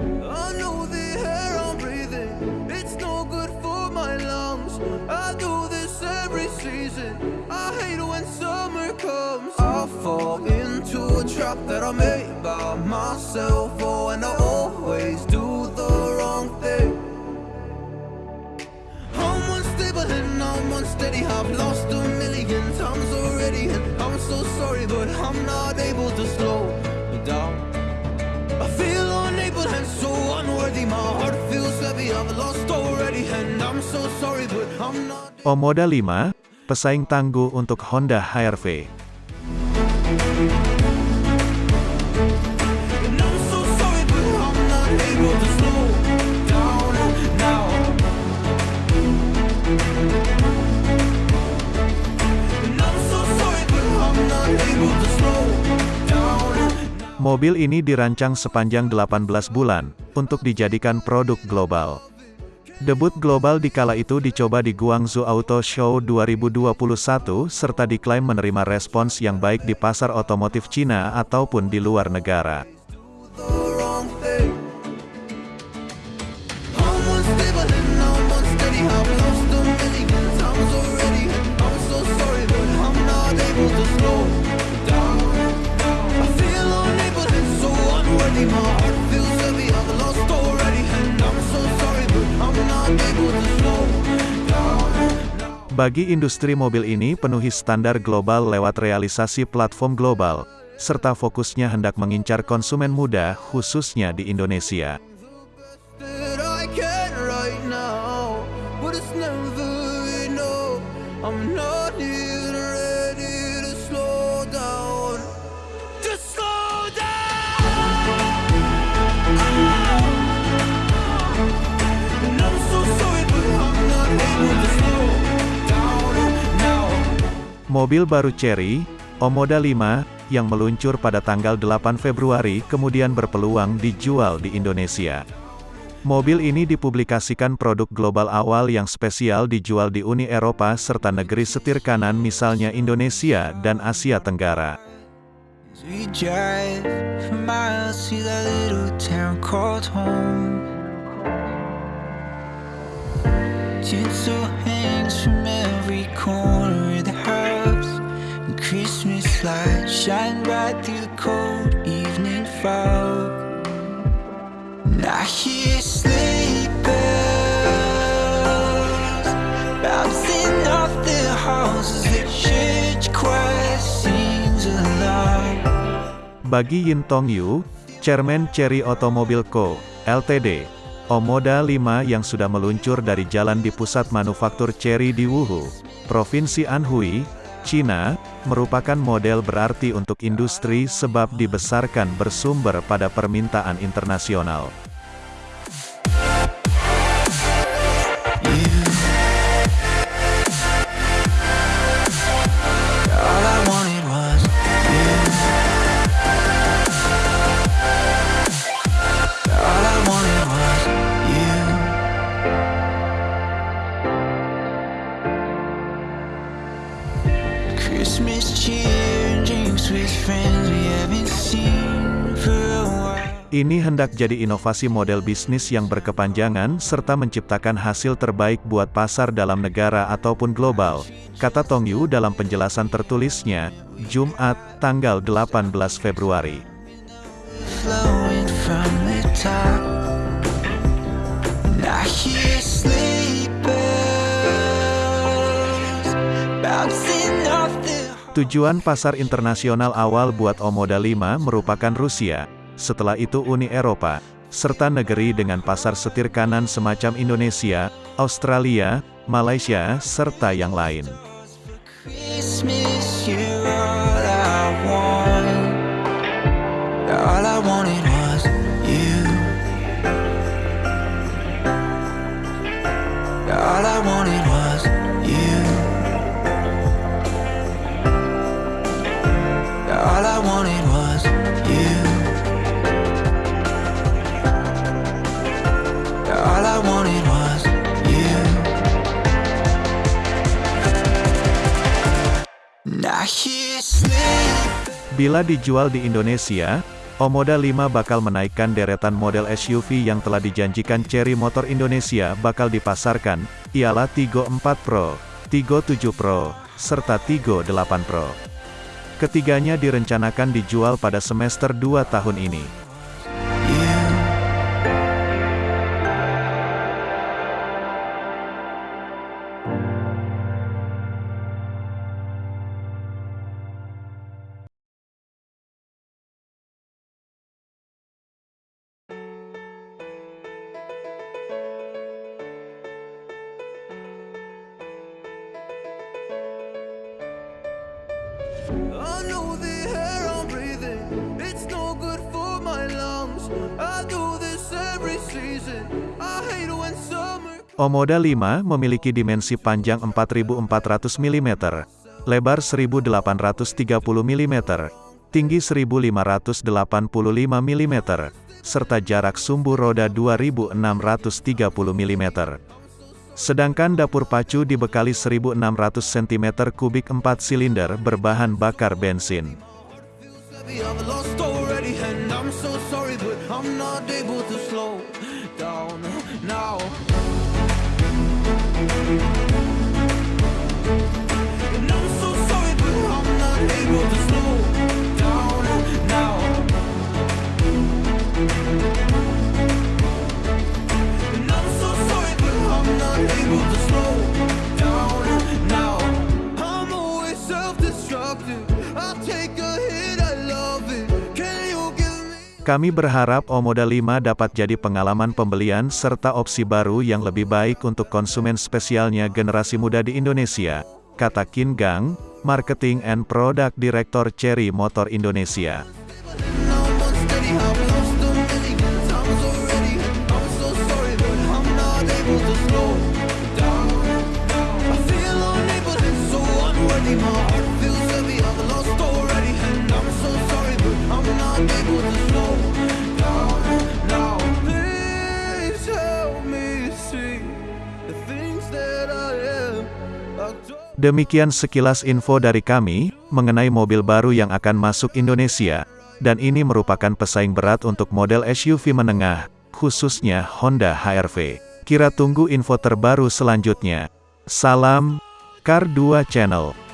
I know the air I'm breathing, it's no good for my lungs. I do this every season. I hate when summer comes. I fall into a trap that I made by myself. Oh, and I always do the wrong thing. I'm unstable and I'm unsteady. I've lost a million times already, and I'm so sorry, but I'm not able to slow Omoda 5, pesaing tangguh untuk Honda HR-V. Mobil ini dirancang sepanjang 18 bulan, untuk dijadikan produk global. Debut global di kala itu dicoba di Guangzhou Auto Show 2021, serta diklaim menerima respons yang baik di pasar otomotif Cina ataupun di luar negara. Bagi industri mobil ini penuhi standar global lewat realisasi platform global, serta fokusnya hendak mengincar konsumen muda, khususnya di Indonesia. Mobil baru Chery, Omoda 5, yang meluncur pada tanggal 8 Februari kemudian berpeluang dijual di Indonesia. Mobil ini dipublikasikan produk global awal yang spesial dijual di Uni Eropa serta negeri setir kanan misalnya Indonesia dan Asia Tenggara. Christmas lights shine bright through the cold evening fog. And I hear sleigh bells bouncing off the as the church choir sings aloud. Bagi Yin Tong Yu, Chairman Chery Automobile Co., Ltd., Omoda 5 yang sudah meluncur dari jalan di pusat manufaktur Chery di Wuhu, Provinsi Anhui, China, merupakan model berarti untuk industri sebab dibesarkan bersumber pada permintaan internasional. Ini hendak jadi inovasi model bisnis yang berkepanjangan serta menciptakan hasil terbaik buat pasar dalam negara ataupun global, kata Tong Yu dalam penjelasan tertulisnya, Jumat, tanggal 18 Februari. Tujuan pasar internasional awal buat Omoda 5 merupakan Rusia, setelah itu Uni Eropa, serta negeri dengan pasar setir kanan semacam Indonesia, Australia, Malaysia, serta yang lain. All I wanted Bila dijual di Indonesia, Omoda 5 bakal menaikkan deretan model SUV yang telah dijanjikan Cherry Motor Indonesia bakal dipasarkan, ialah Tigo 4 Pro, Tigo 7 Pro, serta Tigo 8 Pro. Ketiganya direncanakan dijual pada semester 2 tahun ini. Omoda 5 memiliki dimensi panjang 4400 mm, lebar 1830 mm, tinggi 1585 mm, serta jarak sumbu roda 2630 mm. Sedangkan dapur pacu dibekali 1600 cm3 4 silinder berbahan bakar bensin. Kami berharap Omoda 5 dapat jadi pengalaman pembelian serta opsi baru yang lebih baik untuk konsumen spesialnya generasi muda di Indonesia, kata Kin Gang, Marketing and Product Director Cherry Motor Indonesia. Demikian sekilas info dari kami, mengenai mobil baru yang akan masuk Indonesia, dan ini merupakan pesaing berat untuk model SUV menengah, khususnya Honda HR-V. Kira tunggu info terbaru selanjutnya. Salam, Car 2 Channel.